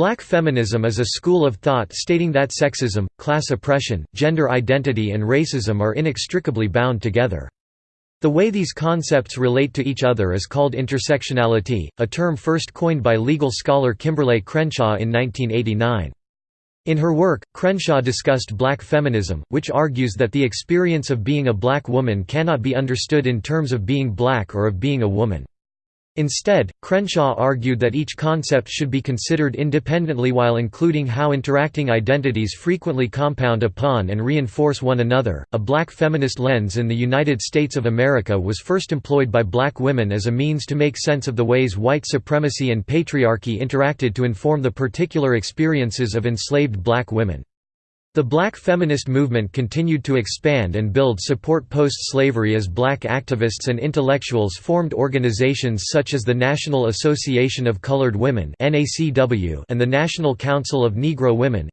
Black feminism is a school of thought stating that sexism, class oppression, gender identity and racism are inextricably bound together. The way these concepts relate to each other is called intersectionality, a term first coined by legal scholar Kimberlé Crenshaw in 1989. In her work, Crenshaw discussed black feminism, which argues that the experience of being a black woman cannot be understood in terms of being black or of being a woman. Instead, Crenshaw argued that each concept should be considered independently while including how interacting identities frequently compound upon and reinforce one another. A black feminist lens in the United States of America was first employed by black women as a means to make sense of the ways white supremacy and patriarchy interacted to inform the particular experiences of enslaved black women. The black feminist movement continued to expand and build support post-slavery as black activists and intellectuals formed organizations such as the National Association of Colored Women and the National Council of Negro Women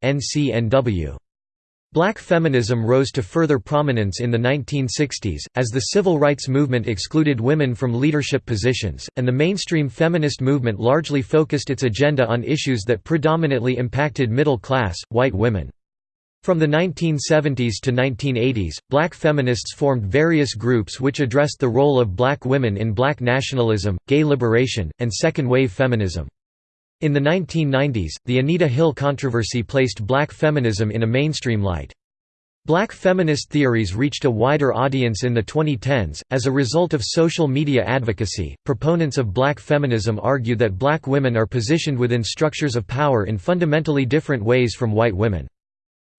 Black feminism rose to further prominence in the 1960s, as the civil rights movement excluded women from leadership positions, and the mainstream feminist movement largely focused its agenda on issues that predominantly impacted middle-class, white women. From the 1970s to 1980s, black feminists formed various groups which addressed the role of black women in black nationalism, gay liberation, and second-wave feminism. In the 1990s, the Anita Hill controversy placed black feminism in a mainstream light. Black feminist theories reached a wider audience in the 2010s. As a result of social media advocacy, proponents of black feminism argue that black women are positioned within structures of power in fundamentally different ways from white women.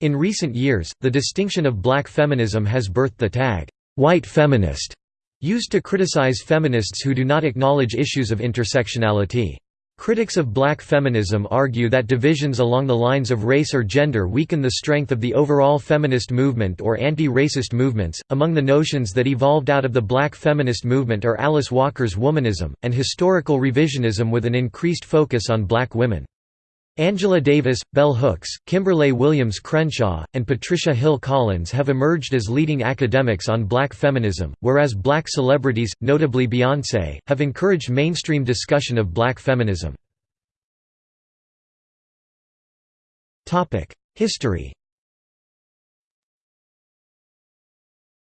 In recent years, the distinction of black feminism has birthed the tag, white feminist, used to criticize feminists who do not acknowledge issues of intersectionality. Critics of black feminism argue that divisions along the lines of race or gender weaken the strength of the overall feminist movement or anti-racist movements. Among the notions that evolved out of the black feminist movement are Alice Walker's womanism, and historical revisionism with an increased focus on black women. Angela Davis, Bell Hooks, Kimberlé Williams Crenshaw, and Patricia Hill Collins have emerged as leading academics on black feminism, whereas black celebrities, notably Beyoncé, have encouraged mainstream discussion of black feminism. History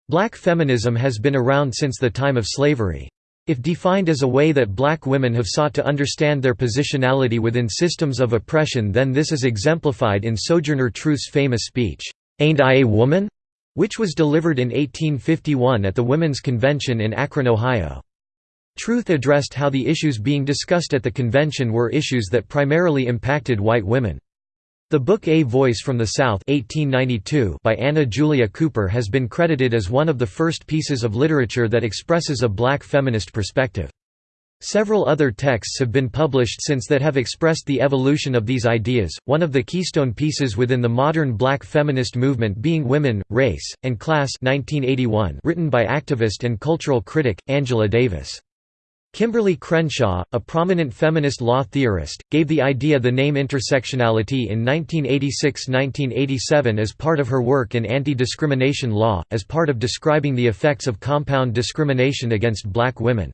Black feminism has been around since the time of slavery. If defined as a way that black women have sought to understand their positionality within systems of oppression then this is exemplified in Sojourner Truth's famous speech, "'Ain't I a Woman?' which was delivered in 1851 at the Women's Convention in Akron, Ohio. Truth addressed how the issues being discussed at the convention were issues that primarily impacted white women. The book A Voice from the South 1892 by Anna Julia Cooper has been credited as one of the first pieces of literature that expresses a black feminist perspective. Several other texts have been published since that have expressed the evolution of these ideas, one of the keystone pieces within the modern black feminist movement being Women, Race, and Class 1981 written by activist and cultural critic, Angela Davis. Kimberlé Crenshaw, a prominent feminist law theorist, gave the idea the name intersectionality in 1986–1987 as part of her work in anti-discrimination law, as part of describing the effects of compound discrimination against black women.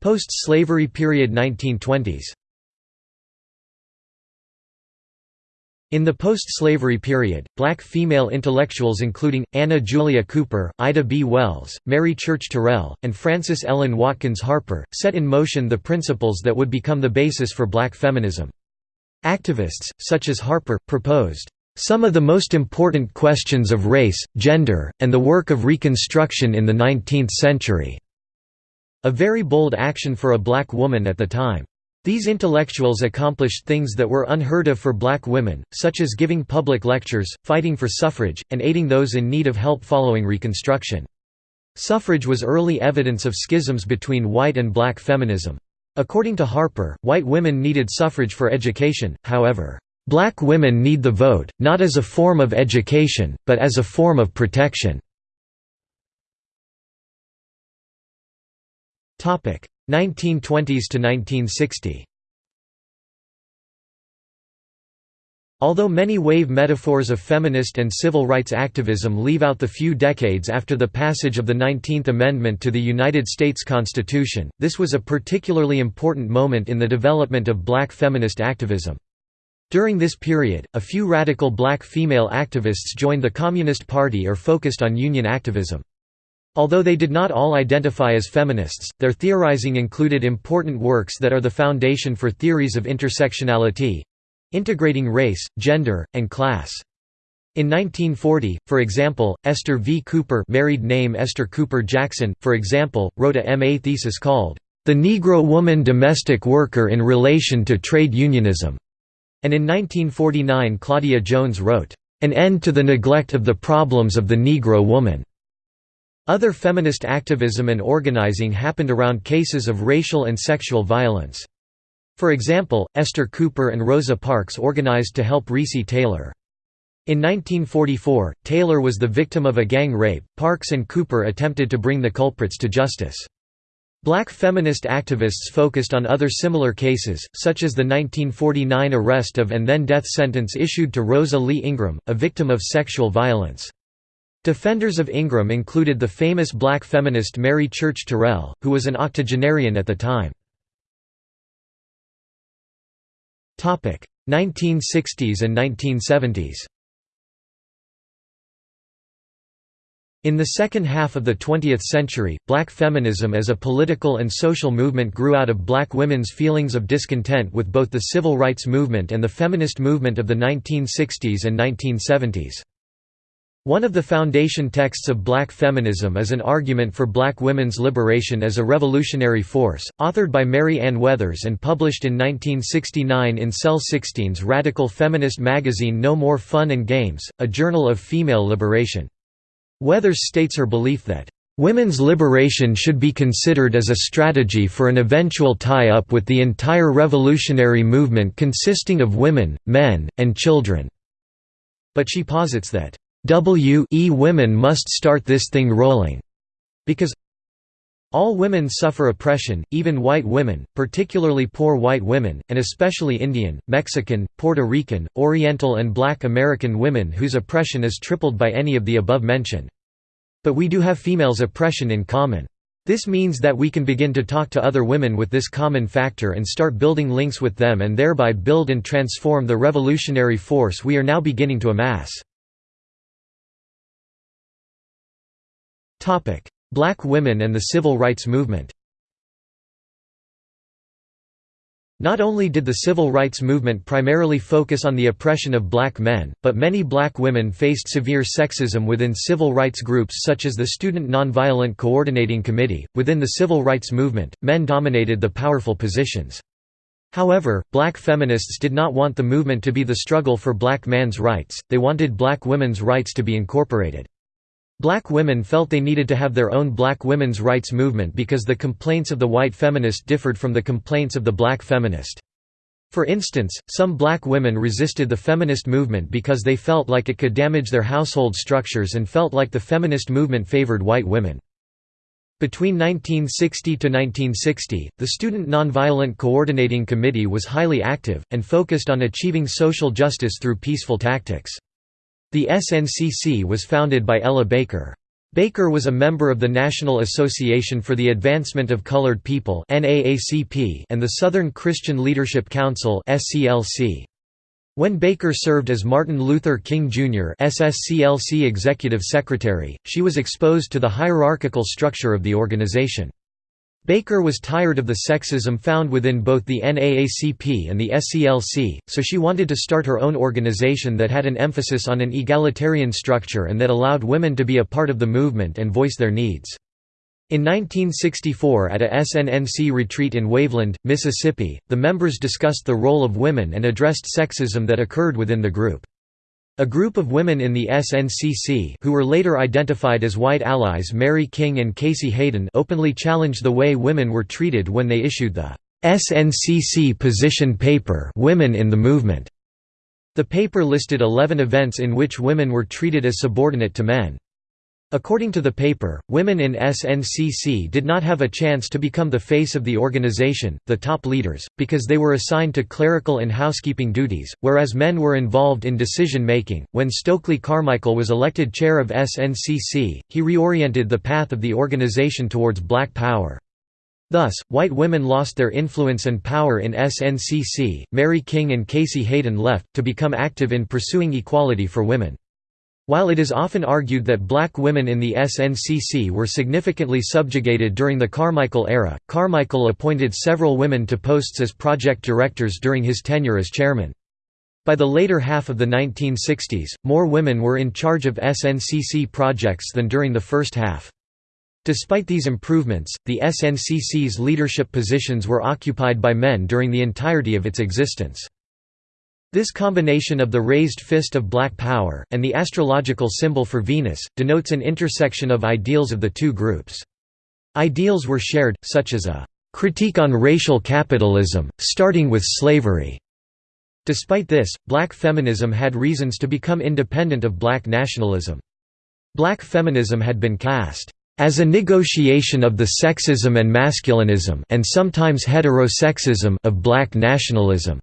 Post-slavery period 1920s In the post-slavery period, black female intellectuals including, Anna Julia Cooper, Ida B. Wells, Mary Church Terrell, and Frances Ellen Watkins Harper, set in motion the principles that would become the basis for black feminism. Activists, such as Harper, proposed, "...some of the most important questions of race, gender, and the work of Reconstruction in the 19th century." A very bold action for a black woman at the time. These intellectuals accomplished things that were unheard of for black women, such as giving public lectures, fighting for suffrage, and aiding those in need of help following Reconstruction. Suffrage was early evidence of schisms between white and black feminism. According to Harper, white women needed suffrage for education, however, "...black women need the vote, not as a form of education, but as a form of protection." 1920s to 1960 Although many wave metaphors of feminist and civil rights activism leave out the few decades after the passage of the 19th Amendment to the United States Constitution, this was a particularly important moment in the development of black feminist activism. During this period, a few radical black female activists joined the Communist Party or focused on union activism. Although they did not all identify as feminists, their theorizing included important works that are the foundation for theories of intersectionality, integrating race, gender, and class. In 1940, for example, Esther V. Cooper married name Esther Cooper Jackson, for example, wrote a MA thesis called, "'The Negro Woman Domestic Worker in Relation to Trade Unionism' and in 1949 Claudia Jones wrote, "'An End to the Neglect of the Problems of the Negro Woman' Other feminist activism and organizing happened around cases of racial and sexual violence. For example, Esther Cooper and Rosa Parks organized to help Recy Taylor. In 1944, Taylor was the victim of a gang rape, Parks and Cooper attempted to bring the culprits to justice. Black feminist activists focused on other similar cases, such as the 1949 arrest of and then death sentence issued to Rosa Lee Ingram, a victim of sexual violence. Defenders of Ingram included the famous black feminist Mary Church Terrell, who was an octogenarian at the time. 1960s and 1970s In the second half of the 20th century, black feminism as a political and social movement grew out of black women's feelings of discontent with both the civil rights movement and the feminist movement of the 1960s and 1970s. One of the foundation texts of black feminism is an argument for black women's liberation as a revolutionary force, authored by Mary Ann Weathers and published in 1969 in Cell 16's radical feminist magazine No More Fun and Games, a journal of female liberation. Weathers states her belief that, "...women's liberation should be considered as a strategy for an eventual tie-up with the entire revolutionary movement consisting of women, men, and children." But she posits that W e women must start this thing rolling, because all women suffer oppression, even white women, particularly poor white women, and especially Indian, Mexican, Puerto Rican, Oriental and Black American women whose oppression is tripled by any of the above mentioned. But we do have females' oppression in common. This means that we can begin to talk to other women with this common factor and start building links with them and thereby build and transform the revolutionary force we are now beginning to amass. Black women and the civil rights movement Not only did the civil rights movement primarily focus on the oppression of black men, but many black women faced severe sexism within civil rights groups such as the Student Nonviolent Coordinating Committee. Within the civil rights movement, men dominated the powerful positions. However, black feminists did not want the movement to be the struggle for black man's rights, they wanted black women's rights to be incorporated. Black women felt they needed to have their own black women's rights movement because the complaints of the white feminist differed from the complaints of the black feminist. For instance, some black women resisted the feminist movement because they felt like it could damage their household structures and felt like the feminist movement favored white women. Between 1960 to 1960, the Student Nonviolent Coordinating Committee was highly active, and focused on achieving social justice through peaceful tactics. The SNCC was founded by Ella Baker. Baker was a member of the National Association for the Advancement of Colored People and the Southern Christian Leadership Council When Baker served as Martin Luther King Jr. SSCLC Executive Secretary, she was exposed to the hierarchical structure of the organization. Baker was tired of the sexism found within both the NAACP and the SCLC, so she wanted to start her own organization that had an emphasis on an egalitarian structure and that allowed women to be a part of the movement and voice their needs. In 1964 at a SNCC retreat in Waveland, Mississippi, the members discussed the role of women and addressed sexism that occurred within the group. A group of women in the SNCC who were later identified as white allies Mary King and Casey Hayden openly challenged the way women were treated when they issued the SNCC position paper Women in the Movement. The paper listed 11 events in which women were treated as subordinate to men. According to the paper, women in SNCC did not have a chance to become the face of the organization, the top leaders, because they were assigned to clerical and housekeeping duties, whereas men were involved in decision making. When Stokely Carmichael was elected chair of SNCC, he reoriented the path of the organization towards black power. Thus, white women lost their influence and power in SNCC. Mary King and Casey Hayden left, to become active in pursuing equality for women. While it is often argued that black women in the SNCC were significantly subjugated during the Carmichael era, Carmichael appointed several women to posts as project directors during his tenure as chairman. By the later half of the 1960s, more women were in charge of SNCC projects than during the first half. Despite these improvements, the SNCC's leadership positions were occupied by men during the entirety of its existence. This combination of the raised fist of black power, and the astrological symbol for Venus, denotes an intersection of ideals of the two groups. Ideals were shared, such as a critique on racial capitalism, starting with slavery. Despite this, black feminism had reasons to become independent of black nationalism. Black feminism had been cast as a negotiation of the sexism and masculinism and sometimes heterosexism of black nationalism.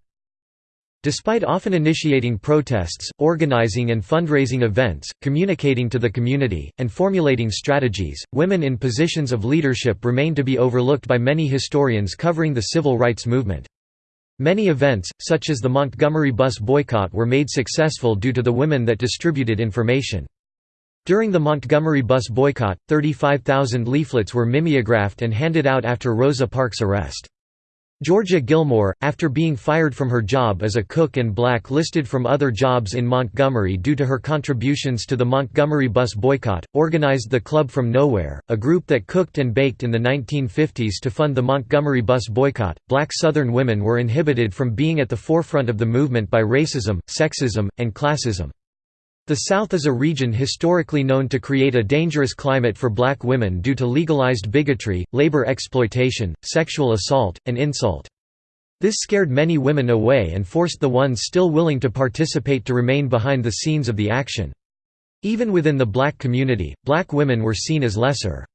Despite often initiating protests, organizing and fundraising events, communicating to the community, and formulating strategies, women in positions of leadership remain to be overlooked by many historians covering the civil rights movement. Many events, such as the Montgomery bus boycott were made successful due to the women that distributed information. During the Montgomery bus boycott, 35,000 leaflets were mimeographed and handed out after Rosa Parks' arrest. Georgia Gilmore, after being fired from her job as a cook and blacklisted from other jobs in Montgomery due to her contributions to the Montgomery bus boycott, organized the Club from Nowhere, a group that cooked and baked in the 1950s to fund the Montgomery bus boycott. Black Southern women were inhibited from being at the forefront of the movement by racism, sexism, and classism. The South is a region historically known to create a dangerous climate for black women due to legalized bigotry, labor exploitation, sexual assault, and insult. This scared many women away and forced the ones still willing to participate to remain behind the scenes of the action. Even within the black community, black women were seen as lesser.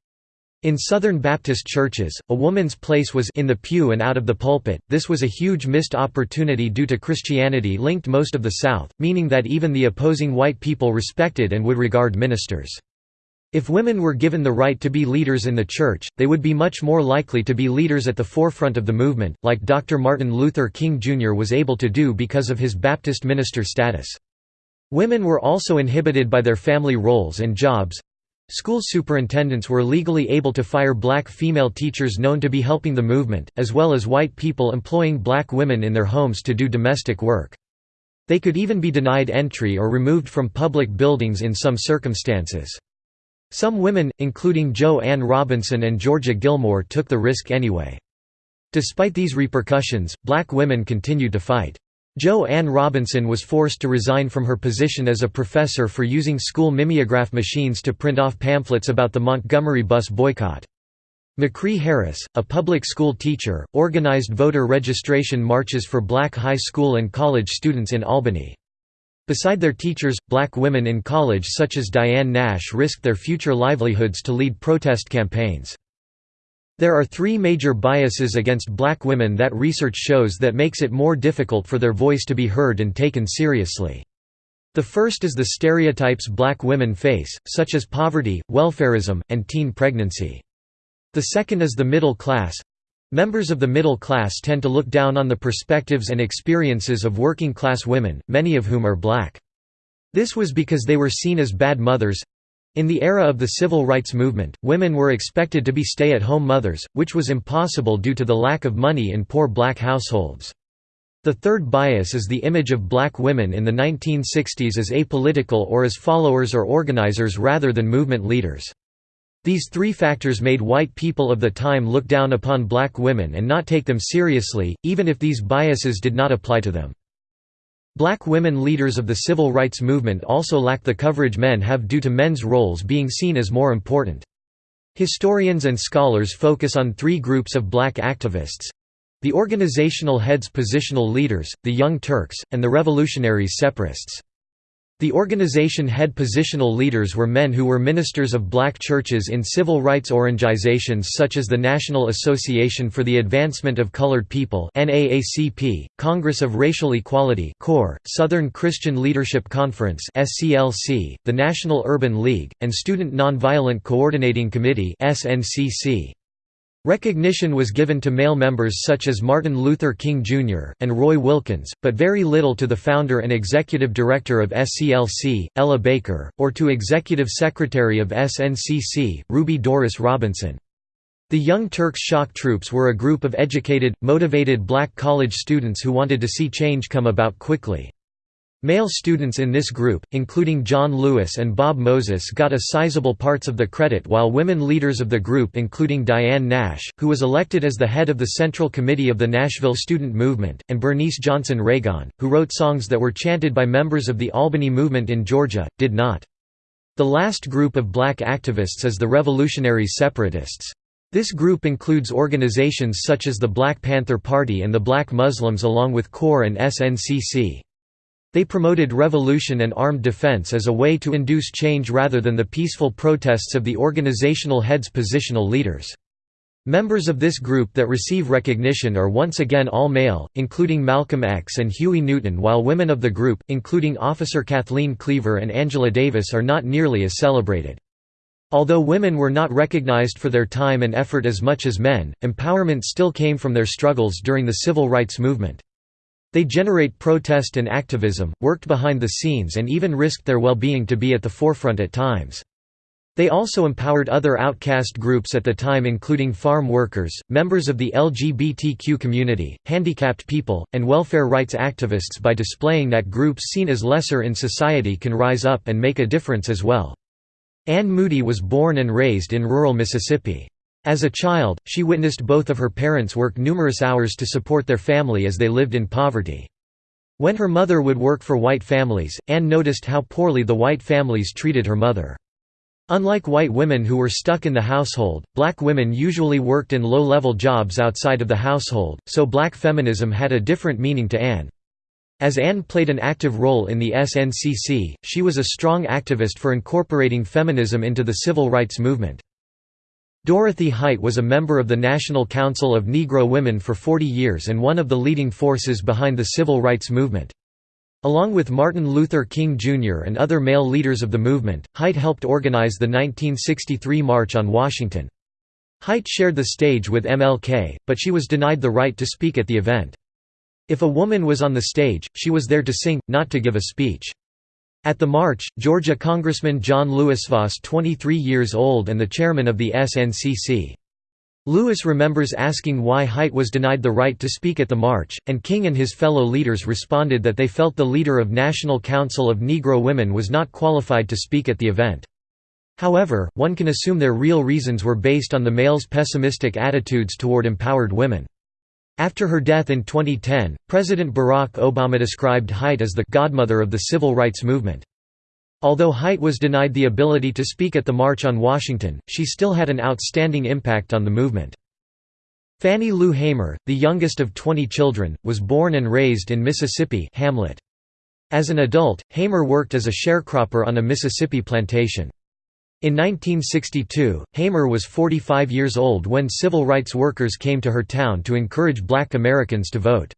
In Southern Baptist churches, a woman's place was in the pew and out of the pulpit. This was a huge missed opportunity due to Christianity linked most of the South, meaning that even the opposing white people respected and would regard ministers. If women were given the right to be leaders in the church, they would be much more likely to be leaders at the forefront of the movement, like Dr. Martin Luther King Jr. was able to do because of his Baptist minister status. Women were also inhibited by their family roles and jobs, School superintendents were legally able to fire black female teachers known to be helping the movement, as well as white people employing black women in their homes to do domestic work. They could even be denied entry or removed from public buildings in some circumstances. Some women, including Jo Ann Robinson and Georgia Gilmore took the risk anyway. Despite these repercussions, black women continued to fight. Jo Ann Robinson was forced to resign from her position as a professor for using school mimeograph machines to print off pamphlets about the Montgomery bus boycott. McCree Harris, a public school teacher, organized voter registration marches for black high school and college students in Albany. Beside their teachers, black women in college such as Diane Nash risked their future livelihoods to lead protest campaigns. There are three major biases against black women that research shows that makes it more difficult for their voice to be heard and taken seriously. The first is the stereotypes black women face, such as poverty, welfareism, and teen pregnancy. The second is the middle class. Members of the middle class tend to look down on the perspectives and experiences of working class women, many of whom are black. This was because they were seen as bad mothers, in the era of the civil rights movement, women were expected to be stay-at-home mothers, which was impossible due to the lack of money in poor black households. The third bias is the image of black women in the 1960s as apolitical or as followers or organizers rather than movement leaders. These three factors made white people of the time look down upon black women and not take them seriously, even if these biases did not apply to them. Black women leaders of the civil rights movement also lack the coverage men have due to men's roles being seen as more important. Historians and scholars focus on three groups of black activists the organizational heads positional leaders, the Young Turks, and the revolutionaries separists. The organization head positional leaders were men who were ministers of black churches in civil rights organizations such as the National Association for the Advancement of Colored People NAACP, Congress of Racial Equality CORE, Southern Christian Leadership Conference SCLC, the National Urban League, and Student Nonviolent Coordinating Committee SNCC. Recognition was given to male members such as Martin Luther King Jr., and Roy Wilkins, but very little to the founder and executive director of SCLC, Ella Baker, or to executive secretary of SNCC, Ruby Doris Robinson. The Young Turks shock troops were a group of educated, motivated black college students who wanted to see change come about quickly. Male students in this group, including John Lewis and Bob Moses got a sizable parts of the credit while women leaders of the group including Diane Nash, who was elected as the head of the Central Committee of the Nashville Student Movement, and Bernice Johnson Reagon, who wrote songs that were chanted by members of the Albany movement in Georgia, did not. The last group of black activists is the Revolutionary Separatists. This group includes organizations such as the Black Panther Party and the Black Muslims along with CORE and SNCC. They promoted revolution and armed defense as a way to induce change rather than the peaceful protests of the organizational heads positional leaders. Members of this group that receive recognition are once again all male, including Malcolm X and Huey Newton while women of the group, including Officer Kathleen Cleaver and Angela Davis are not nearly as celebrated. Although women were not recognized for their time and effort as much as men, empowerment still came from their struggles during the civil rights movement. They generate protest and activism, worked behind the scenes and even risked their well-being to be at the forefront at times. They also empowered other outcast groups at the time including farm workers, members of the LGBTQ community, handicapped people, and welfare rights activists by displaying that groups seen as lesser in society can rise up and make a difference as well. Anne Moody was born and raised in rural Mississippi. As a child, she witnessed both of her parents work numerous hours to support their family as they lived in poverty. When her mother would work for white families, Anne noticed how poorly the white families treated her mother. Unlike white women who were stuck in the household, black women usually worked in low-level jobs outside of the household, so black feminism had a different meaning to Anne. As Anne played an active role in the SNCC, she was a strong activist for incorporating feminism into the civil rights movement. Dorothy Height was a member of the National Council of Negro Women for 40 years and one of the leading forces behind the civil rights movement. Along with Martin Luther King Jr. and other male leaders of the movement, Height helped organize the 1963 March on Washington. Height shared the stage with MLK, but she was denied the right to speak at the event. If a woman was on the stage, she was there to sing, not to give a speech. At the march, Georgia Congressman John Lewis Voss 23 years old and the chairman of the SNCC. Lewis remembers asking why Height was denied the right to speak at the march, and King and his fellow leaders responded that they felt the leader of National Council of Negro Women was not qualified to speak at the event. However, one can assume their real reasons were based on the males' pessimistic attitudes toward empowered women. After her death in 2010, President Barack Obama described Height as the «godmother of the civil rights movement». Although Height was denied the ability to speak at the March on Washington, she still had an outstanding impact on the movement. Fannie Lou Hamer, the youngest of 20 children, was born and raised in Mississippi Hamlet. As an adult, Hamer worked as a sharecropper on a Mississippi plantation. In 1962, Hamer was 45 years old when civil rights workers came to her town to encourage black Americans to vote.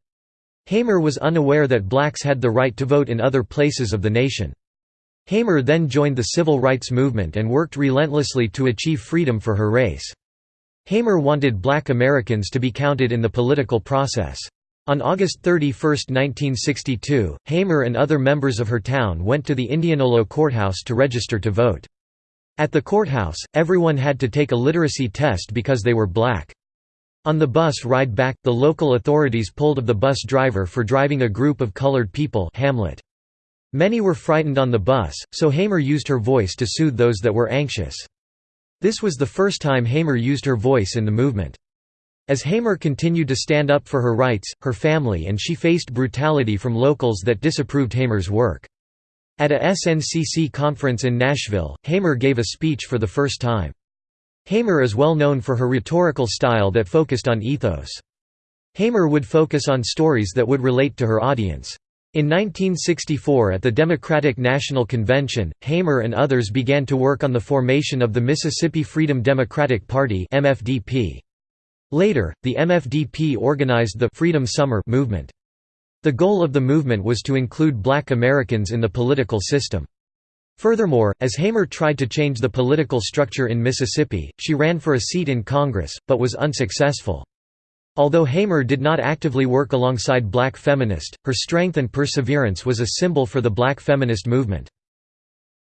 Hamer was unaware that blacks had the right to vote in other places of the nation. Hamer then joined the civil rights movement and worked relentlessly to achieve freedom for her race. Hamer wanted black Americans to be counted in the political process. On August 31, 1962, Hamer and other members of her town went to the Indianola courthouse to register to vote. At the courthouse, everyone had to take a literacy test because they were black. On the bus ride back, the local authorities pulled of the bus driver for driving a group of colored people Hamlet. Many were frightened on the bus, so Hamer used her voice to soothe those that were anxious. This was the first time Hamer used her voice in the movement. As Hamer continued to stand up for her rights, her family and she faced brutality from locals that disapproved Hamer's work. At a SNCC conference in Nashville, Hamer gave a speech for the first time. Hamer is well known for her rhetorical style that focused on ethos. Hamer would focus on stories that would relate to her audience. In 1964 at the Democratic National Convention, Hamer and others began to work on the formation of the Mississippi Freedom Democratic Party. Later, the MFDP organized the Freedom Summer movement. The goal of the movement was to include black Americans in the political system. Furthermore, as Hamer tried to change the political structure in Mississippi, she ran for a seat in Congress, but was unsuccessful. Although Hamer did not actively work alongside black feminist, her strength and perseverance was a symbol for the black feminist movement.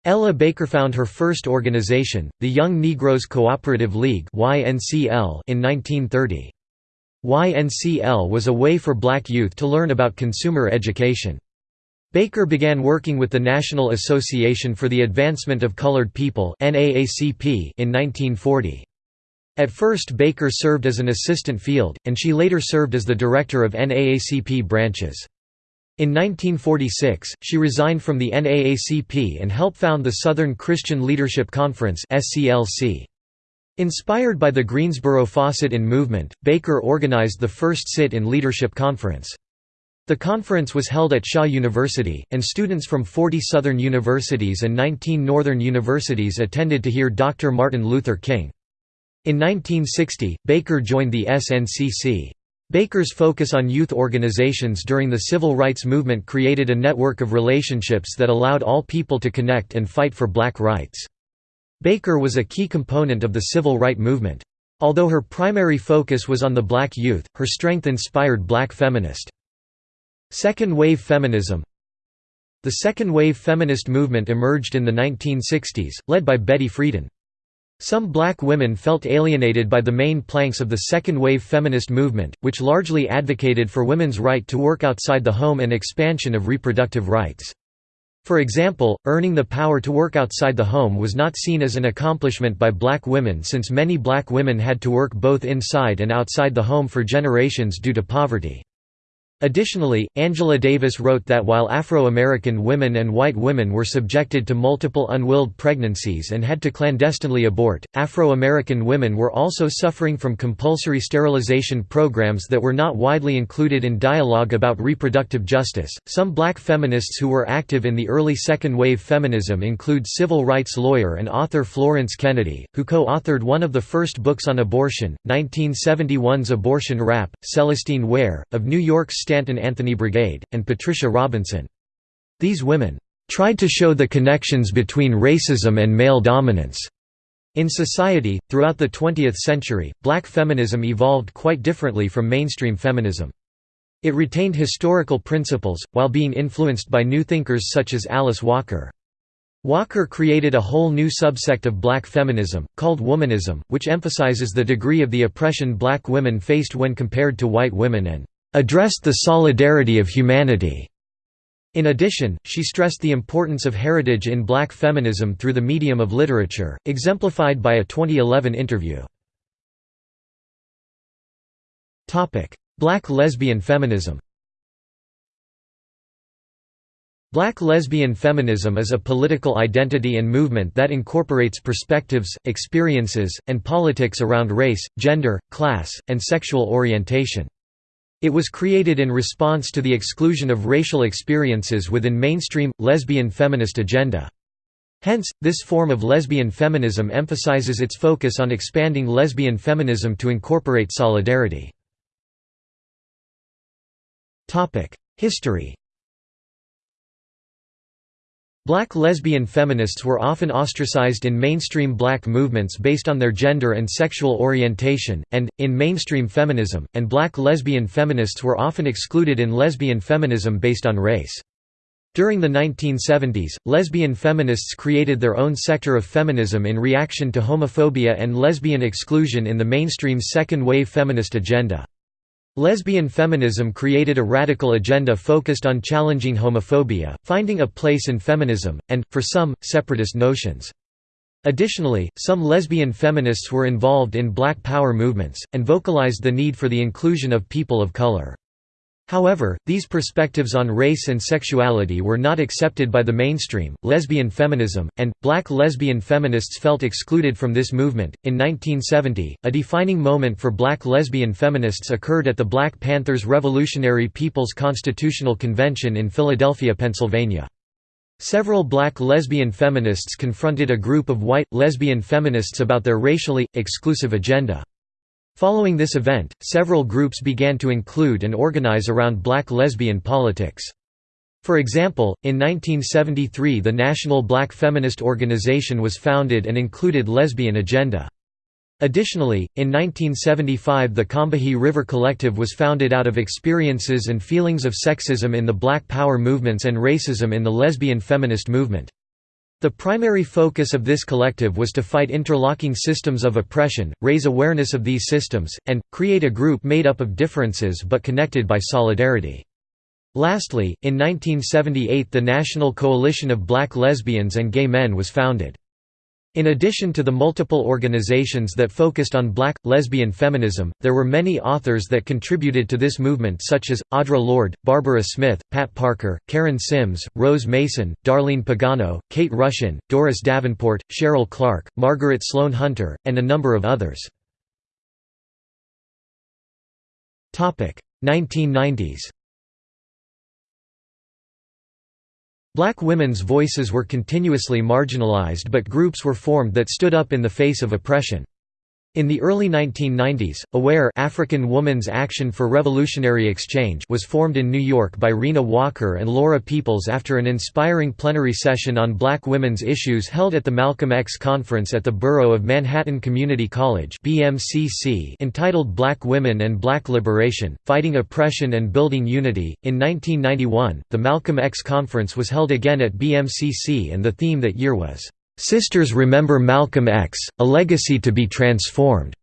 Ella Baker found her first organization, the Young Negroes Cooperative League in 1930. YNCL was a way for black youth to learn about consumer education. Baker began working with the National Association for the Advancement of Colored People in 1940. At first Baker served as an assistant field, and she later served as the director of NAACP branches. In 1946, she resigned from the NAACP and helped found the Southern Christian Leadership Conference Inspired by the Greensboro Fawcett-In movement, Baker organized the first sit-in leadership conference. The conference was held at Shaw University, and students from 40 Southern universities and 19 Northern universities attended to hear Dr. Martin Luther King. In 1960, Baker joined the SNCC. Baker's focus on youth organizations during the civil rights movement created a network of relationships that allowed all people to connect and fight for black rights. Baker was a key component of the civil rights movement. Although her primary focus was on the black youth, her strength inspired black feminist. Second-wave feminism The second-wave feminist movement emerged in the 1960s, led by Betty Friedan. Some black women felt alienated by the main planks of the second-wave feminist movement, which largely advocated for women's right to work outside the home and expansion of reproductive rights. For example, earning the power to work outside the home was not seen as an accomplishment by black women since many black women had to work both inside and outside the home for generations due to poverty. Additionally, Angela Davis wrote that while Afro-American women and white women were subjected to multiple unwilled pregnancies and had to clandestinely abort, Afro-American women were also suffering from compulsory sterilization programs that were not widely included in dialogue about reproductive justice. Some black feminists who were active in the early second-wave feminism include civil rights lawyer and author Florence Kennedy, who co-authored one of the first books on abortion, 1971's Abortion Rap, Celestine Ware, of New York State Stanton Anthony Brigade, and Patricia Robinson. These women tried to show the connections between racism and male dominance. In society, throughout the 20th century, black feminism evolved quite differently from mainstream feminism. It retained historical principles, while being influenced by new thinkers such as Alice Walker. Walker created a whole new subsect of black feminism, called womanism, which emphasizes the degree of the oppression black women faced when compared to white women and addressed the solidarity of humanity. In addition, she stressed the importance of heritage in black feminism through the medium of literature, exemplified by a 2011 interview. Black lesbian feminism Black lesbian feminism is a political identity and movement that incorporates perspectives, experiences, and politics around race, gender, class, and sexual orientation. It was created in response to the exclusion of racial experiences within mainstream, lesbian feminist agenda. Hence, this form of lesbian feminism emphasizes its focus on expanding lesbian feminism to incorporate solidarity. History Black lesbian feminists were often ostracized in mainstream black movements based on their gender and sexual orientation, and, in mainstream feminism, and black lesbian feminists were often excluded in lesbian feminism based on race. During the 1970s, lesbian feminists created their own sector of feminism in reaction to homophobia and lesbian exclusion in the mainstream second-wave feminist agenda. Lesbian feminism created a radical agenda focused on challenging homophobia, finding a place in feminism, and, for some, separatist notions. Additionally, some lesbian feminists were involved in Black Power movements, and vocalized the need for the inclusion of people of color. However, these perspectives on race and sexuality were not accepted by the mainstream. Lesbian feminism, and black lesbian feminists felt excluded from this movement. In 1970, a defining moment for black lesbian feminists occurred at the Black Panthers Revolutionary People's Constitutional Convention in Philadelphia, Pennsylvania. Several black lesbian feminists confronted a group of white, lesbian feminists about their racially, exclusive agenda. Following this event, several groups began to include and organize around black lesbian politics. For example, in 1973 the National Black Feminist Organization was founded and included lesbian agenda. Additionally, in 1975 the Combahee River Collective was founded out of experiences and feelings of sexism in the Black Power movements and racism in the lesbian feminist movement. The primary focus of this collective was to fight interlocking systems of oppression, raise awareness of these systems, and, create a group made up of differences but connected by solidarity. Lastly, in 1978 the National Coalition of Black Lesbians and Gay Men was founded. In addition to the multiple organizations that focused on black, lesbian feminism, there were many authors that contributed to this movement such as, Audre Lorde, Barbara Smith, Pat Parker, Karen Sims, Rose Mason, Darlene Pagano, Kate Rushin, Doris Davenport, Cheryl Clark, Margaret Sloan Hunter, and a number of others. 1990s Black women's voices were continuously marginalized but groups were formed that stood up in the face of oppression. In the early 1990s, AWARE African Woman's Action for Revolutionary Exchange was formed in New York by Rena Walker and Laura Peoples after an inspiring plenary session on black women's issues held at the Malcolm X Conference at the Borough of Manhattan Community College entitled Black Women and Black Liberation, Fighting Oppression and Building Unity. In 1991, the Malcolm X Conference was held again at BMCC and the theme that year was Sisters Remember Malcolm X, A Legacy to be Transformed.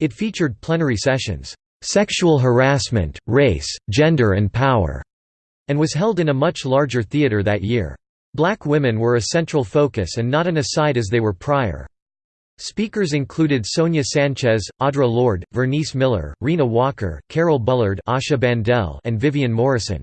It featured plenary sessions, Sexual Harassment, Race, Gender and Power, and was held in a much larger theater that year. Black women were a central focus and not an aside as they were prior. Speakers included Sonia Sanchez, Audre Lorde, Vernice Miller, Rena Walker, Carol Bullard Asha Bandel, and Vivian Morrison.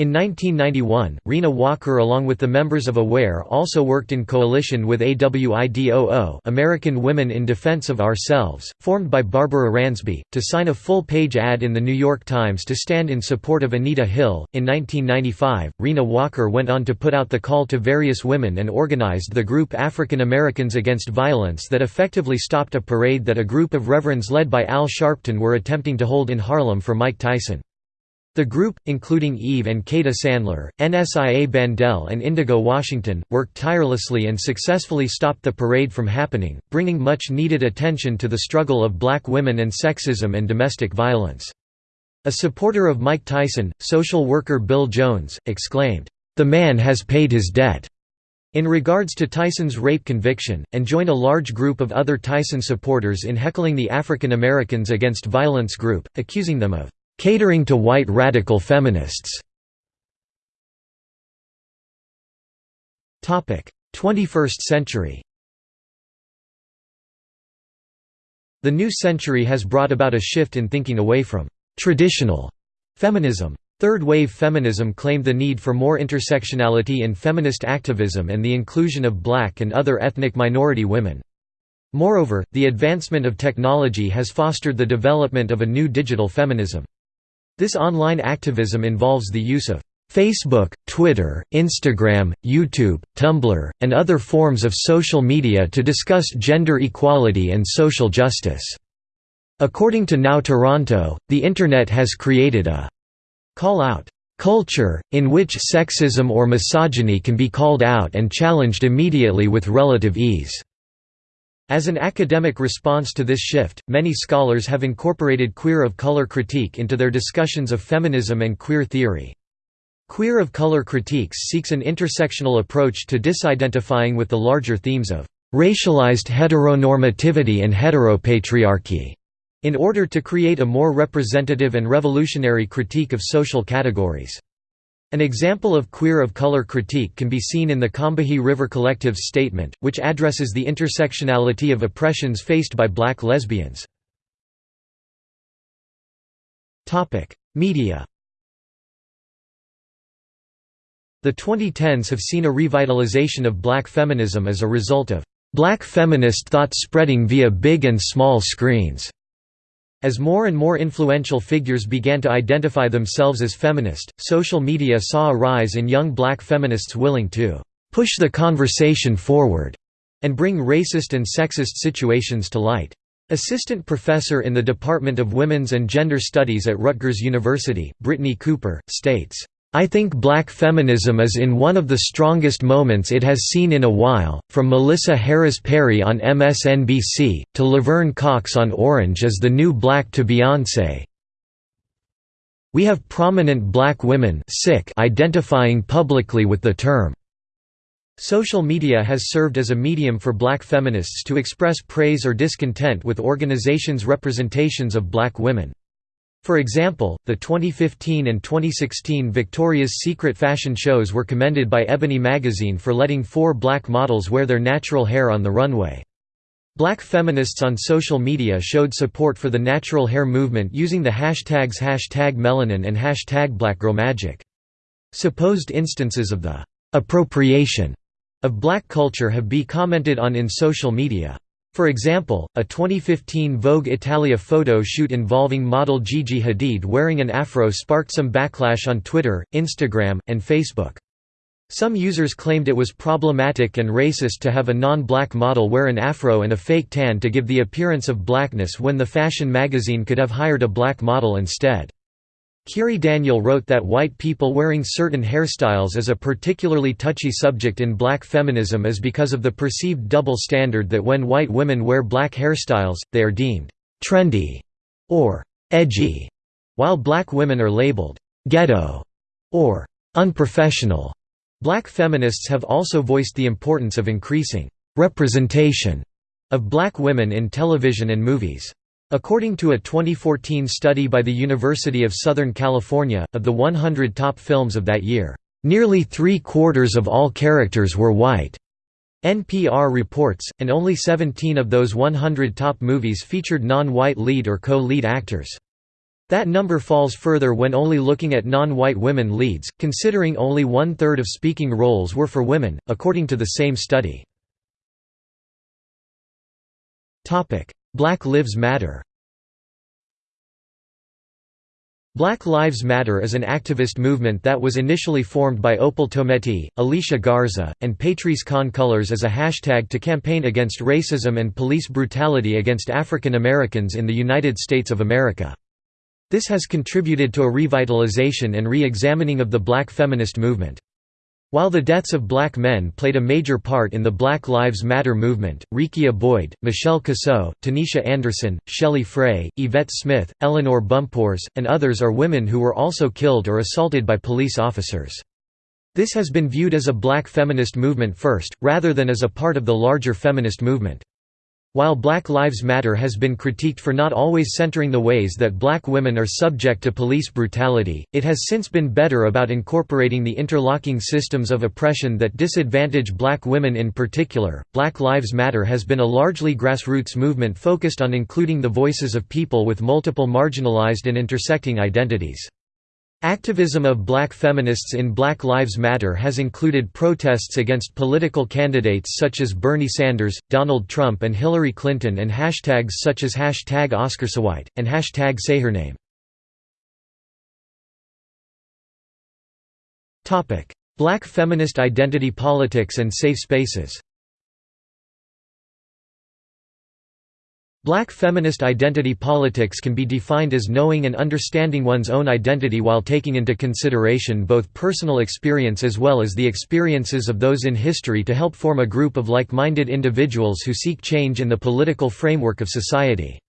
In 1991, Rena Walker along with the members of AWARE also worked in coalition with AWIDOO American Women in Defense of Ourselves, formed by Barbara Ransby, to sign a full-page ad in The New York Times to stand in support of Anita Hill. In 1995, Rena Walker went on to put out the call to various women and organized the group African Americans Against Violence that effectively stopped a parade that a group of reverends led by Al Sharpton were attempting to hold in Harlem for Mike Tyson. The group, including Eve and Kada Sandler, NSIA Bandel and Indigo Washington, worked tirelessly and successfully stopped the parade from happening, bringing much needed attention to the struggle of black women and sexism and domestic violence. A supporter of Mike Tyson, social worker Bill Jones, exclaimed, "'The man has paid his debt' in regards to Tyson's rape conviction, and joined a large group of other Tyson supporters in heckling the African Americans Against Violence group, accusing them of catering to white radical feminists. 21st century The new century has brought about a shift in thinking away from «traditional» feminism. Third-wave feminism claimed the need for more intersectionality in feminist activism and the inclusion of black and other ethnic minority women. Moreover, the advancement of technology has fostered the development of a new digital feminism. This online activism involves the use of Facebook, Twitter, Instagram, YouTube, Tumblr, and other forms of social media to discuss gender equality and social justice. According to Now Toronto, the Internet has created a call-out culture, in which sexism or misogyny can be called out and challenged immediately with relative ease. As an academic response to this shift, many scholars have incorporated queer of color critique into their discussions of feminism and queer theory. Queer of color critiques seeks an intersectional approach to disidentifying with the larger themes of racialized heteronormativity and heteropatriarchy, in order to create a more representative and revolutionary critique of social categories. An example of queer of color critique can be seen in the Combahee River Collective's statement, which addresses the intersectionality of oppressions faced by black lesbians. Media The 2010s have seen a revitalization of black feminism as a result of black feminist thought spreading via big and small screens. As more and more influential figures began to identify themselves as feminist, social media saw a rise in young black feminists willing to push the conversation forward and bring racist and sexist situations to light. Assistant professor in the Department of Women's and Gender Studies at Rutgers University, Brittney Cooper, states, I think black feminism is in one of the strongest moments it has seen in a while, from Melissa Harris Perry on MSNBC, to Laverne Cox on Orange Is the New Black to Beyoncé. We have prominent black women sick identifying publicly with the term. Social media has served as a medium for black feminists to express praise or discontent with organizations' representations of black women. For example, the 2015 and 2016 Victoria's Secret fashion shows were commended by Ebony magazine for letting four black models wear their natural hair on the runway. Black feminists on social media showed support for the natural hair movement using the hashtags hashtag melanin and hashtag blackgirlmagic. Supposed instances of the appropriation of black culture have been commented on in social media. For example, a 2015 Vogue Italia photo shoot involving model Gigi Hadid wearing an afro sparked some backlash on Twitter, Instagram, and Facebook. Some users claimed it was problematic and racist to have a non-black model wear an afro and a fake tan to give the appearance of blackness when the fashion magazine could have hired a black model instead. Kiri Daniel wrote that white people wearing certain hairstyles is a particularly touchy subject in black feminism is because of the perceived double standard that when white women wear black hairstyles, they are deemed «trendy» or «edgy», while black women are labeled «ghetto» or «unprofessional». Black feminists have also voiced the importance of increasing «representation» of black women in television and movies. According to a 2014 study by the University of Southern California, of the 100 top films of that year, nearly three-quarters of all characters were white. NPR reports, and only 17 of those 100 top movies featured non-white lead or co-lead actors. That number falls further when only looking at non-white women leads, considering only one-third of speaking roles were for women, according to the same study. Black Lives Matter Black Lives Matter is an activist movement that was initially formed by Opal Tometi, Alicia Garza, and Patrisse Khan Cullors as a hashtag to campaign against racism and police brutality against African Americans in the United States of America. This has contributed to a revitalization and re-examining of the black feminist movement. While the deaths of black men played a major part in the Black Lives Matter movement, Rekia Boyd, Michelle Cusseaux, Tanisha Anderson, Shelley Frey, Yvette Smith, Eleanor Bumpurs, and others are women who were also killed or assaulted by police officers. This has been viewed as a black feminist movement first, rather than as a part of the larger feminist movement. While Black Lives Matter has been critiqued for not always centering the ways that black women are subject to police brutality, it has since been better about incorporating the interlocking systems of oppression that disadvantage black women in particular. Black Lives Matter has been a largely grassroots movement focused on including the voices of people with multiple marginalized and intersecting identities. Activism of black feminists in Black Lives Matter has included protests against political candidates such as Bernie Sanders, Donald Trump and Hillary Clinton and hashtags such as hashtag OscarsSoWhite, and hashtag SayHerName. Black feminist identity politics and safe spaces Black feminist identity politics can be defined as knowing and understanding one's own identity while taking into consideration both personal experience as well as the experiences of those in history to help form a group of like-minded individuals who seek change in the political framework of society.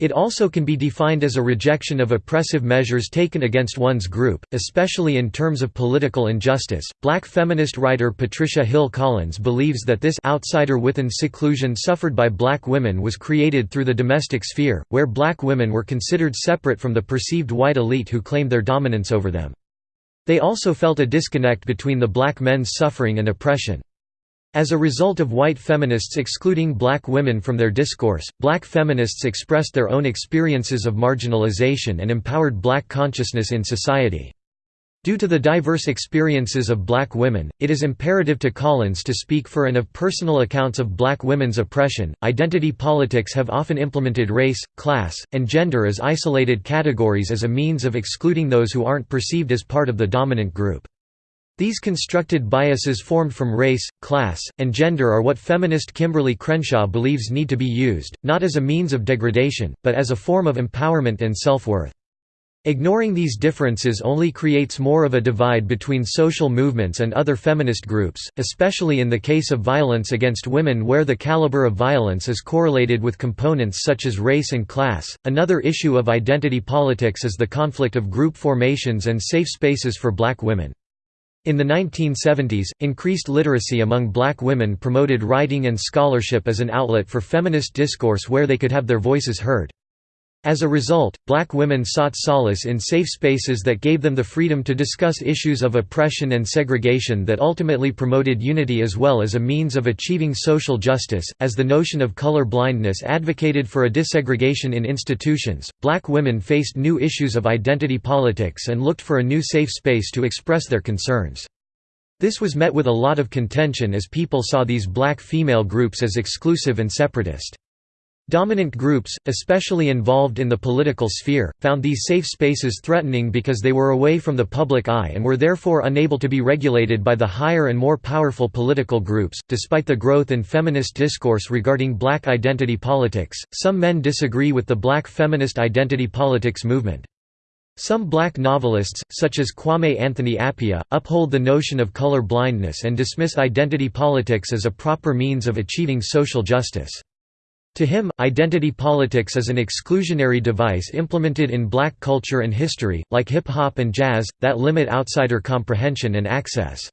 It also can be defined as a rejection of oppressive measures taken against one's group, especially in terms of political injustice. Black feminist writer Patricia Hill Collins believes that this outsider within seclusion suffered by black women was created through the domestic sphere, where black women were considered separate from the perceived white elite who claimed their dominance over them. They also felt a disconnect between the black men's suffering and oppression. As a result of white feminists excluding black women from their discourse, black feminists expressed their own experiences of marginalization and empowered black consciousness in society. Due to the diverse experiences of black women, it is imperative to Collins to speak for and of personal accounts of black women's oppression. Identity politics have often implemented race, class, and gender as isolated categories as a means of excluding those who aren't perceived as part of the dominant group. These constructed biases formed from race, class, and gender are what feminist Kimberly Crenshaw believes need to be used, not as a means of degradation, but as a form of empowerment and self-worth. Ignoring these differences only creates more of a divide between social movements and other feminist groups, especially in the case of violence against women where the caliber of violence is correlated with components such as race and class. Another issue of identity politics is the conflict of group formations and safe spaces for black women. In the 1970s, increased literacy among black women promoted writing and scholarship as an outlet for feminist discourse where they could have their voices heard. As a result, black women sought solace in safe spaces that gave them the freedom to discuss issues of oppression and segregation that ultimately promoted unity as well as a means of achieving social justice. As the notion of color blindness advocated for a desegregation in institutions, black women faced new issues of identity politics and looked for a new safe space to express their concerns. This was met with a lot of contention as people saw these black female groups as exclusive and separatist. Dominant groups, especially involved in the political sphere, found these safe spaces threatening because they were away from the public eye and were therefore unable to be regulated by the higher and more powerful political groups. Despite the growth in feminist discourse regarding black identity politics, some men disagree with the black feminist identity politics movement. Some black novelists, such as Kwame Anthony Appiah, uphold the notion of color blindness and dismiss identity politics as a proper means of achieving social justice. To him, identity politics is an exclusionary device implemented in black culture and history, like hip-hop and jazz, that limit outsider comprehension and access.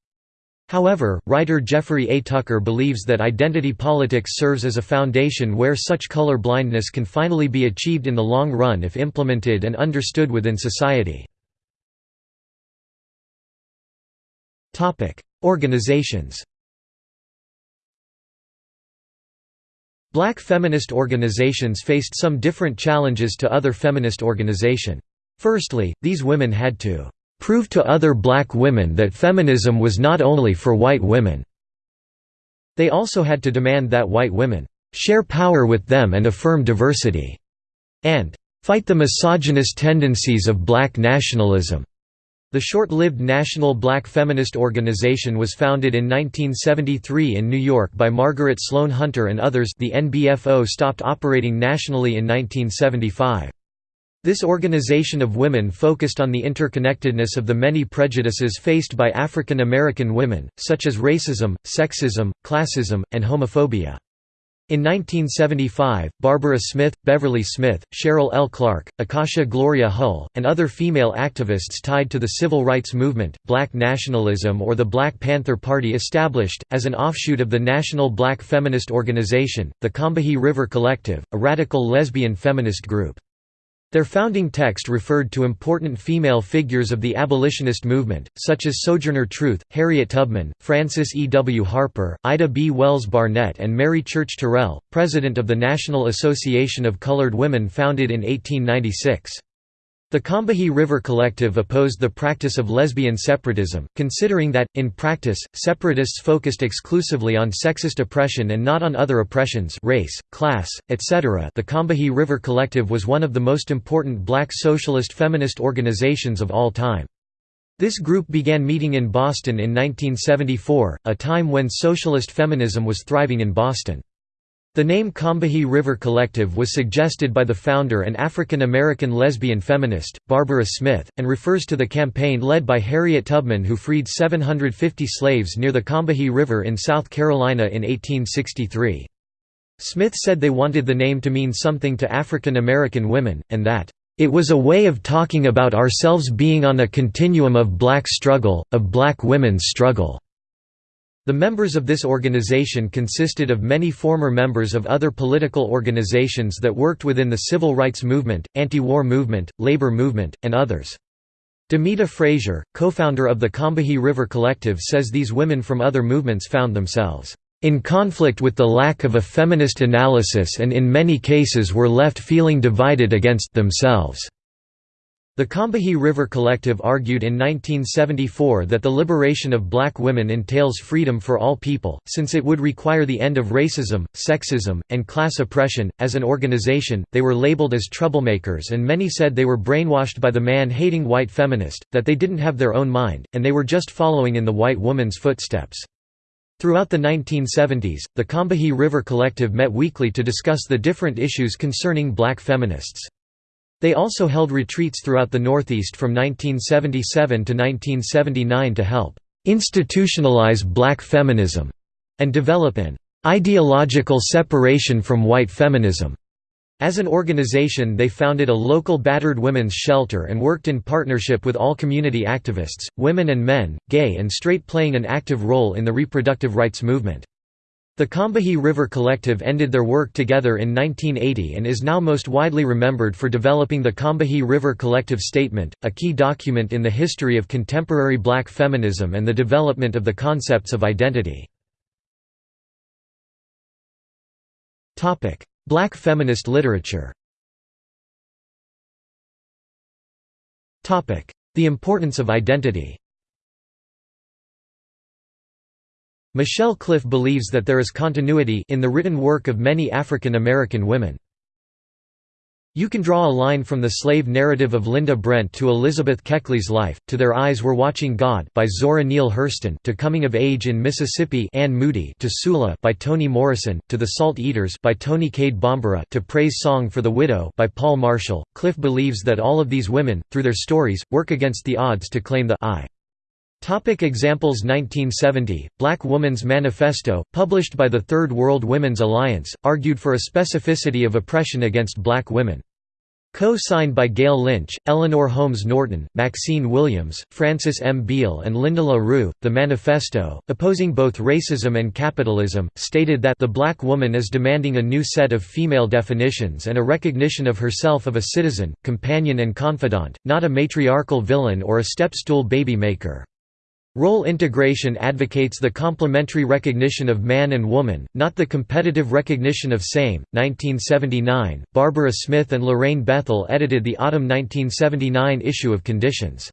However, writer Jeffrey A. Tucker believes that identity politics serves as a foundation where such color blindness can finally be achieved in the long run if implemented and understood within society. Organizations Black feminist organizations faced some different challenges to other feminist organization. Firstly, these women had to prove to other black women that feminism was not only for white women. They also had to demand that white women share power with them and affirm diversity, and fight the misogynist tendencies of black nationalism. The short-lived National Black Feminist Organization was founded in 1973 in New York by Margaret Sloan Hunter and others the NBFO stopped operating nationally in 1975. This organization of women focused on the interconnectedness of the many prejudices faced by African American women, such as racism, sexism, classism, and homophobia. In 1975, Barbara Smith, Beverly Smith, Cheryl L. Clarke, Akasha Gloria Hull, and other female activists tied to the civil rights movement, black nationalism or the Black Panther Party established, as an offshoot of the National Black Feminist Organization, the Combahee River Collective, a radical lesbian feminist group. Their founding text referred to important female figures of the abolitionist movement, such as Sojourner Truth, Harriet Tubman, Frances E. W. Harper, Ida B. Wells Barnett and Mary Church Terrell, president of the National Association of Colored Women founded in 1896. The Combahee River Collective opposed the practice of lesbian separatism, considering that, in practice, separatists focused exclusively on sexist oppression and not on other oppressions race, class, etc. The Combahee River Collective was one of the most important black socialist feminist organizations of all time. This group began meeting in Boston in 1974, a time when socialist feminism was thriving in Boston. The name Combahee River Collective was suggested by the founder and African American lesbian feminist, Barbara Smith, and refers to the campaign led by Harriet Tubman who freed 750 slaves near the Combahee River in South Carolina in 1863. Smith said they wanted the name to mean something to African American women, and that, "...it was a way of talking about ourselves being on a continuum of black struggle, of black women's struggle." The members of this organization consisted of many former members of other political organizations that worked within the civil rights movement, anti-war movement, labor movement, and others. Demita Frazier, co-founder of the Combahee River Collective says these women from other movements found themselves in conflict with the lack of a feminist analysis and in many cases were left feeling divided against themselves. The Combahee River Collective argued in 1974 that the liberation of black women entails freedom for all people, since it would require the end of racism, sexism, and class oppression. As an organization, they were labeled as troublemakers, and many said they were brainwashed by the man hating white feminist, that they didn't have their own mind, and they were just following in the white woman's footsteps. Throughout the 1970s, the Combahee River Collective met weekly to discuss the different issues concerning black feminists. They also held retreats throughout the Northeast from 1977 to 1979 to help institutionalize black feminism and develop an ideological separation from white feminism. As an organization they founded a local battered women's shelter and worked in partnership with all community activists, women and men, gay and straight playing an active role in the reproductive rights movement. The Combahee River Collective ended their work together in 1980 and is now most widely remembered for developing the Combahee River Collective Statement, a key document in the history of contemporary black feminism and the development of the concepts of identity. Black feminist literature The importance of identity Michelle Cliff believes that there is continuity in the written work of many African American women. You can draw a line from the slave narrative of Linda Brent to Elizabeth Keckley's life, to Their Eyes Were Watching God by Zora Neale Hurston to Coming of Age in Mississippi Anne Moody to Sula by Toni Morrison, to The Salt Eaters by Toni Cade Bambara to Praise Song for the Widow by Paule Marshall. Cliff believes that all of these women, through their stories, work against the odds to claim the I. Topic examples 1970, Black Woman's Manifesto, published by the Third World Women's Alliance, argued for a specificity of oppression against black women. Co-signed by Gail Lynch, Eleanor Holmes Norton, Maxine Williams, Frances M. Beale and Lynda La Rue, the manifesto, opposing both racism and capitalism, stated that the black woman is demanding a new set of female definitions and a recognition of herself of a citizen, companion and confidant, not a matriarchal villain or a step-stool baby maker. Role integration advocates the complementary recognition of man and woman, not the competitive recognition of same. 1979, Barbara Smith and Lorraine Bethel edited the autumn 1979 issue of Conditions.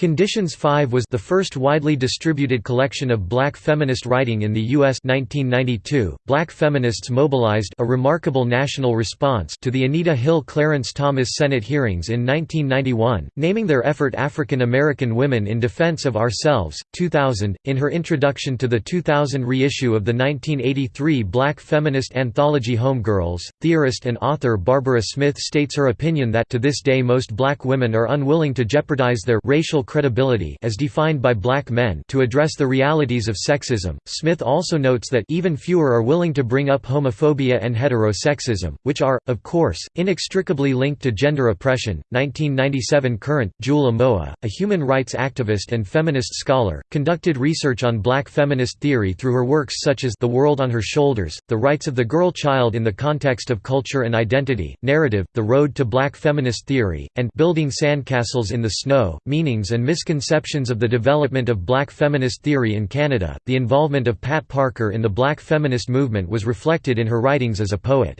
Conditions 5 was the first widely distributed collection of black feminist writing in the U.S. 1992. Black feminists mobilized a remarkable national response to the Anita Hill Clarence Thomas Senate hearings in 1991, naming their effort African American Women in Defense of Ourselves. 2000, in her introduction to the 2000 reissue of the 1983 black feminist anthology Homegirls, theorist and author Barbara Smith states her opinion that to this day most black women are unwilling to jeopardize their racial credibility as defined by black men to address the realities of sexism. Smith also notes that even fewer are willing to bring up homophobia and heterosexism, which are, of course, inextricably linked to gender oppression. 1997 Current, Jewel Amoah, a human rights activist and feminist scholar, conducted research on black feminist theory through her works such as The World on Her Shoulders, The Rights of the Girl Child in the Context of Culture and Identity, Narrative, The Road to Black Feminist Theory, and Building Sandcastles in the Snow, Meanings and misconceptions of the development of black feminist theory in Canada. The involvement of Pat Parker in the black feminist movement was reflected in her writings as a poet.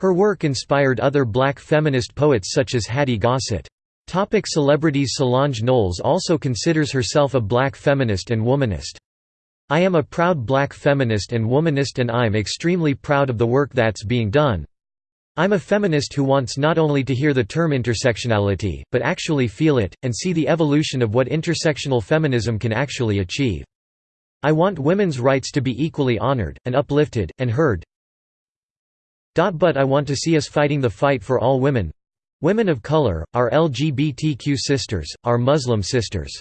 Her work inspired other black feminist poets such as Hattie Gossett. Topic celebrities Solange Knowles also considers herself a black feminist and womanist. I am a proud black feminist and womanist and I'm extremely proud of the work that's being done. I'm a feminist who wants not only to hear the term intersectionality, but actually feel it, and see the evolution of what intersectional feminism can actually achieve. I want women's rights to be equally honored, and uplifted, and heard. But I want to see us fighting the fight for all women—women of color, our LGBTQ sisters, our Muslim sisters.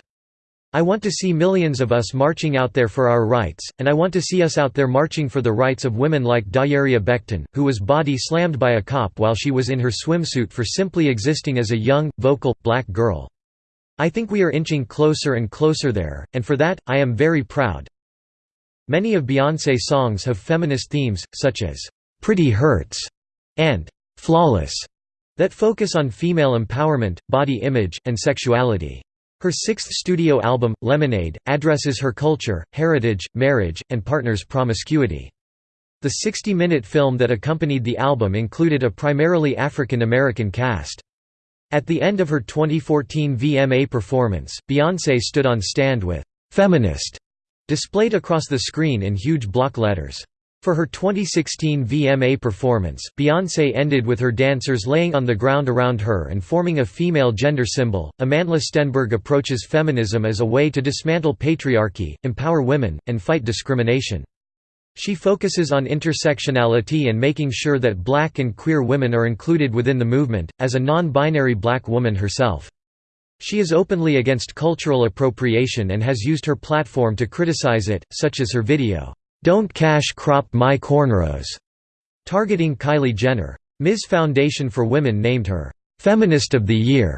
I want to see millions of us marching out there for our rights, and I want to see us out there marching for the rights of women like Dajerria Becton, who was body slammed by a cop while she was in her swimsuit for simply existing as a young, vocal, black girl. I think we are inching closer and closer there, and for that, I am very proud. Many of Beyoncé songs have feminist themes, such as, "'Pretty Hurts' and "'Flawless' that focus on female empowerment, body image, and sexuality. Her sixth studio album, Lemonade, addresses her culture, heritage, marriage, and partner's promiscuity. The 60-minute film that accompanied the album included a primarily African American cast. At the end of her 2014 VMA performance, Beyoncé stood on stand with "'Feminist' displayed across the screen in huge block letters. For her 2016 VMA performance, Beyoncé ended with her dancers laying on the ground around her and forming a female gender symbol. Amandla Stenberg approaches feminism as a way to dismantle patriarchy, empower women, and fight discrimination. She focuses on intersectionality and making sure that black and queer women are included within the movement, as a non-binary black woman herself. She is openly against cultural appropriation and has used her platform to criticize it, such as her video, "'Don't Cash Crop My Cornrows' targeting Kylie Jenner. Ms. Foundation for Women named her, "'Feminist of the Year'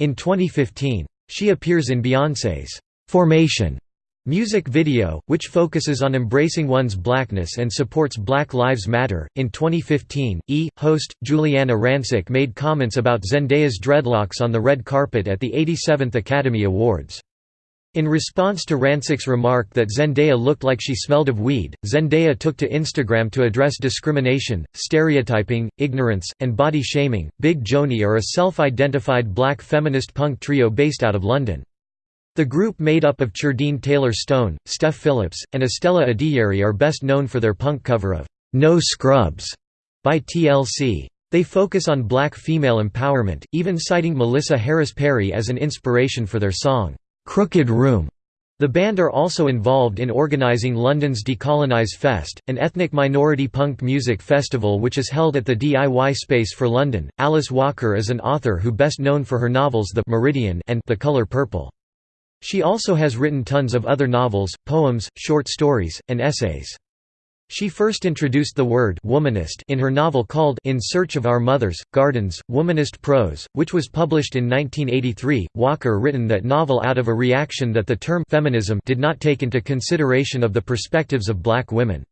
in 2015. She appears in Beyoncé's "'Formation' Music video, which focuses on embracing one's blackness and supports Black Lives Matter. In 2015, E! host, Giuliana Rancic made comments about Zendaya's dreadlocks on the red carpet at the 87th Academy Awards. In response to Rancic's remark that Zendaya looked like she smelled of weed, Zendaya took to Instagram to address discrimination, stereotyping, ignorance, and body shaming. Big Joanie are a self identified black feminist punk trio based out of London. The group made up of Chardine Taylor-Stone, Steph Phillips, and Estella Adeyeri are best known for their punk cover of "'No Scrubs' by TLC. They focus on black female empowerment, even citing Melissa Harris Perry as an inspiration for their song, "'Crooked Room'. The band are also involved in organising London's Decolonise Fest, an ethnic minority punk music festival which is held at the DIY Space for London. Alice Walker is an author who best known for her novels The Meridian and The Color Purple. She also has written tons of other novels, poems, short stories, and essays. She first introduced the word womanist in her novel called In Search of Our Mothers, Gardens, Womanist Prose, which was published in 1983. Walker written that novel out of a reaction that the term feminism did not take into consideration of the perspectives of black women.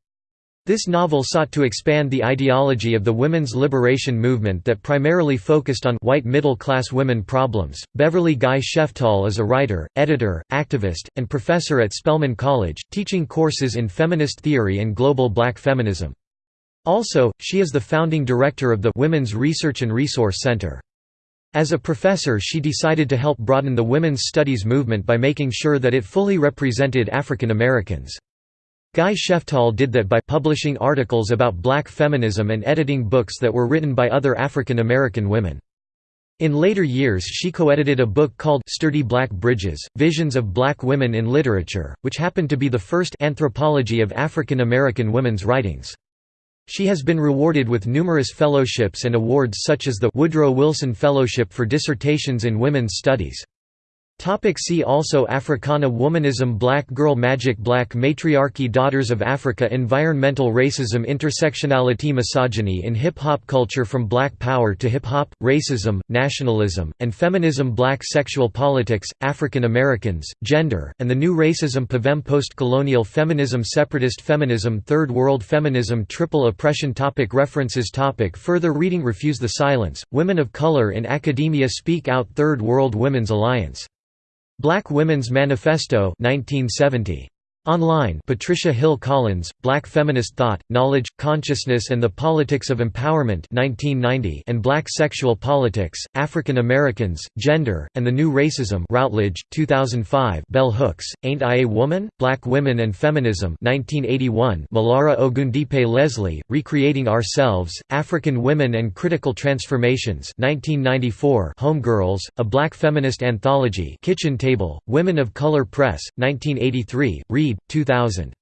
This novel sought to expand the ideology of the women's liberation movement that primarily focused on white middle-class women problems. Beverly Guy Sheftall is a writer, editor, activist, and professor at Spelman College, teaching courses in feminist theory and global black feminism. Also, she is the founding director of the Women's Research and Resource Center. As a professor she decided to help broaden the women's studies movement by making sure that it fully represented African Americans. Guy Sheftall did that by publishing articles about black feminism and editing books that were written by other African American women. In later years she co-edited a book called Sturdy Black Bridges, Visions of Black Women in Literature, which happened to be the first anthropology of African American women's writings. She has been rewarded with numerous fellowships and awards such as the Woodrow Wilson Fellowship for Dissertations in Women's Studies. Topic see also Africana Womanism Black Girl Magic Black Matriarchy Daughters of Africa Environmental racism Intersectionality Misogyny in hip-hop culture From Black Power to Hip-Hop, Racism, Nationalism, and Feminism Black Sexual Politics, African Americans, Gender, and the New Racism Pavem Post-Colonial Feminism Separatist Feminism Third World Feminism Triple Oppression topic References topic Further reading Refuse the Silence, Women of Color in Academia Speak Out Third World Women's Alliance Black Women's Manifesto 1970. Online Patricia Hill Collins, Black Feminist Thought, Knowledge, Consciousness and the Politics of Empowerment 1990 and Black Sexual Politics, African Americans, Gender, and the New Racism Routledge, 2005 Bell Hooks, Ain't I a Woman? Black Women and Feminism 1981 Molara Ogundipe Leslie, Recreating Ourselves, African Women and Critical Transformations 1994 Homegirls, A Black Feminist Anthology. Kitchen Table, Women of Color Press, 1983, Reed 2000.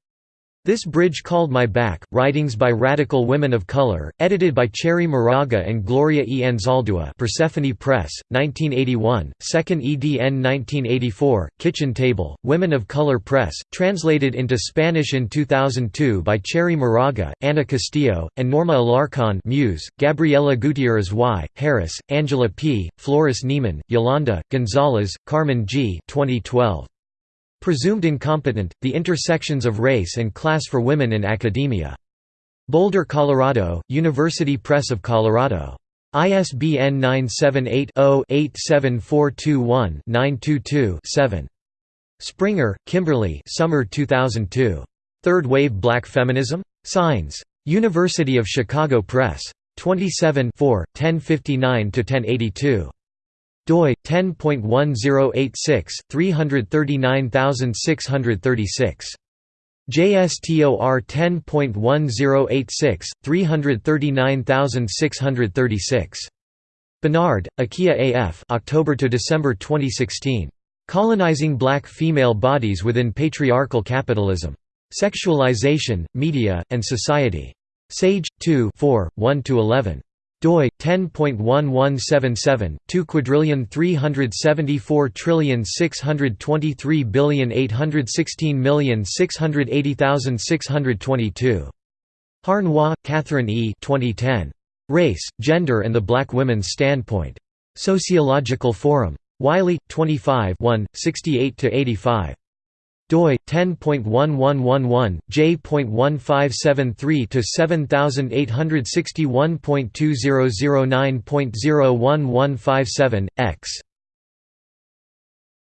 This Bridge Called My Back, Writings by Radical Women of Color, edited by Cherríe Moraga and Gloria E. Anzaldúa Persephone Press, 1981, 2nd edn 1984, Kitchen Table, Women of Color Press, translated into Spanish in 2002 by Cherríe Moraga, Ana Castillo, and Norma Alarcon Muse, Gabriela Gutierrez Y., Harris, Angela P., Flores Niemann, Yolanda, Gonzalez, Carmen G. 2012. Presumed Incompetent, The Intersections of Race and Class for Women in Academia. Boulder, Colorado, University Press of Colorado. ISBN 978-0-87421-922-7. Springer, Kimberly Summer 2002. Third Wave Black Feminism? Signs. University of Chicago Press. 27 1059–1082. Doi 10.1086 339636 JSTOR 10.1086 339636 Bernard, Akia AF October to December 2016 Colonizing Black Female Bodies Within Patriarchal Capitalism. Sexualization, Media, and Society. Sage 2 4, 1–11 doi 10.1177 2 quadrillion 374 trillion 623 billion 816 million 680,622 Harnois, Catherine E. 2010. Race, Gender and the Black Women's Standpoint. Sociological Forum. Wiley, 25 68–85 doi 10.1111 j.1573 to 7861.2009.01157 x